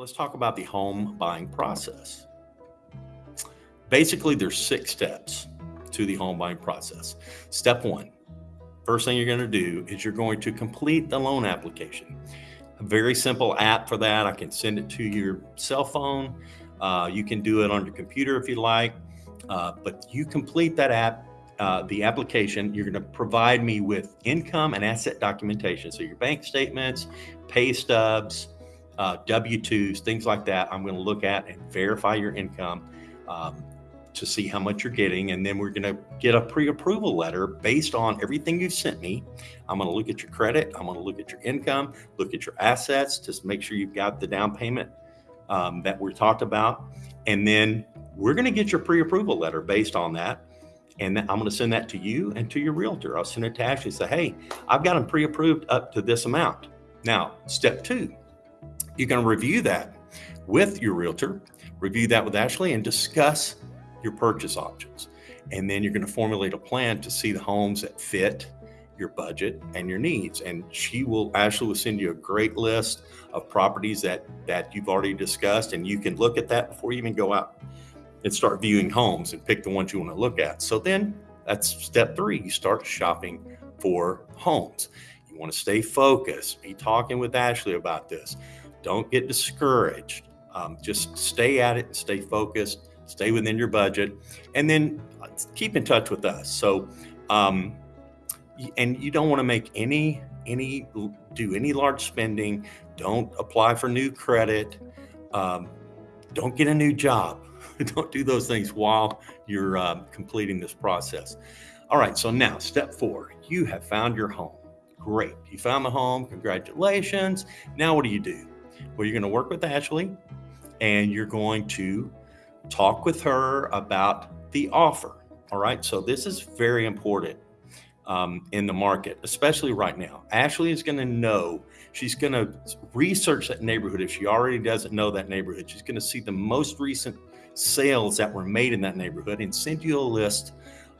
let's talk about the home buying process. Basically, there's six steps to the home buying process. Step one, first thing you're going to do is you're going to complete the loan application. A very simple app for that. I can send it to your cell phone. Uh, you can do it on your computer if you like, uh, but you complete that app, uh, the application. You're going to provide me with income and asset documentation. So your bank statements, pay stubs, uh, W-2s, things like that. I'm going to look at and verify your income um, to see how much you're getting. And then we're going to get a pre-approval letter based on everything you've sent me. I'm going to look at your credit. I'm going to look at your income, look at your assets just make sure you've got the down payment um, that we talked about. And then we're going to get your pre-approval letter based on that. And I'm going to send that to you and to your realtor. I'll send it to Ashley and say, hey, I've got them pre-approved up to this amount. Now, step two, you can review that with your realtor, review that with Ashley, and discuss your purchase options. And then you're going to formulate a plan to see the homes that fit your budget and your needs. And she will Ashley will send you a great list of properties that that you've already discussed, and you can look at that before you even go out and start viewing homes and pick the ones you want to look at. So then that's step three. You start shopping for homes. You want to stay focused. Be talking with Ashley about this. Don't get discouraged. Um, just stay at it and stay focused, stay within your budget, and then uh, keep in touch with us. So, um, and you don't want to make any any do any large spending. Don't apply for new credit. Um, don't get a new job. don't do those things while you're uh, completing this process. All right. So now, step four. You have found your home. Great. You found the home. Congratulations. Now, what do you do? Well, you're going to work with Ashley and you're going to talk with her about the offer. All right. So this is very important um, in the market, especially right now. Ashley is going to know, she's going to research that neighborhood. If she already doesn't know that neighborhood, she's going to see the most recent sales that were made in that neighborhood and send you a list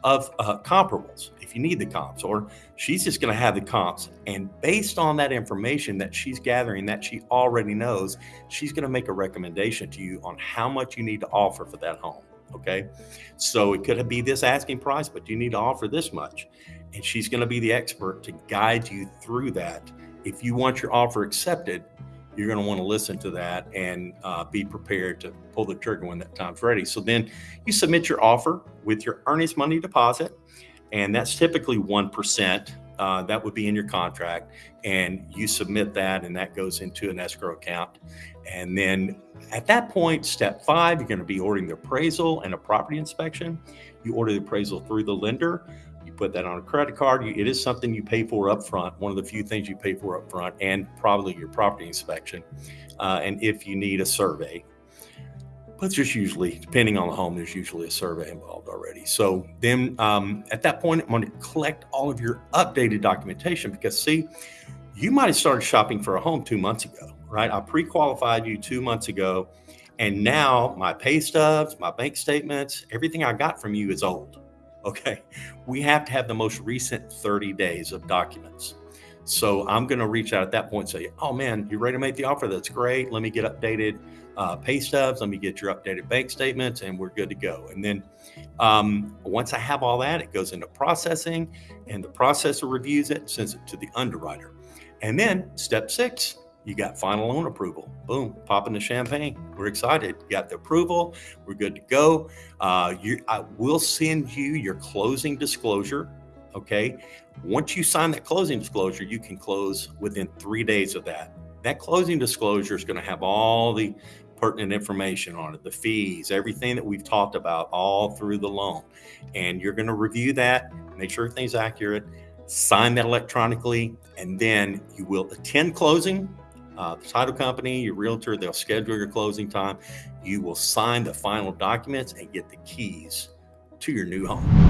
of uh, comparables if you need the comps, or she's just going to have the comps. And based on that information that she's gathering that she already knows, she's going to make a recommendation to you on how much you need to offer for that home. Okay. So it could be this asking price, but you need to offer this much. And she's going to be the expert to guide you through that. If you want your offer accepted, you're going to want to listen to that and uh, be prepared to pull the trigger when that time's ready. So then you submit your offer with your earnest money deposit, and that's typically 1%. Uh, that would be in your contract, and you submit that, and that goes into an escrow account. And then at that point, step five, you're going to be ordering the appraisal and a property inspection. You order the appraisal through the lender put that on a credit card. it is something you pay for up front, one of the few things you pay for up front, and probably your property inspection. Uh, and if you need a survey, but there's usually, depending on the home, there's usually a survey involved already. So then um, at that point, I'm going to collect all of your updated documentation because, see, you might have started shopping for a home two months ago, right? I pre qualified you two months ago. And now my pay stubs, my bank statements, everything I got from you is old. Okay. We have to have the most recent 30 days of documents. So I'm going to reach out at that point and say, oh man, you ready to make the offer? That's great. Let me get updated uh, pay stubs. Let me get your updated bank statements and we're good to go. And then um, once I have all that, it goes into processing and the processor reviews it, sends it to the underwriter. And then step six, you got final loan approval. Boom, popping the champagne. We're excited. You got the approval. We're good to go. Uh, you, I will send you your closing disclosure. Okay. Once you sign that closing disclosure, you can close within three days of that. That closing disclosure is going to have all the pertinent information on it, the fees, everything that we've talked about all through the loan. And you're going to review that, make sure everything's accurate, sign that electronically, and then you will attend closing uh, the title company, your realtor, they'll schedule your closing time. You will sign the final documents and get the keys to your new home.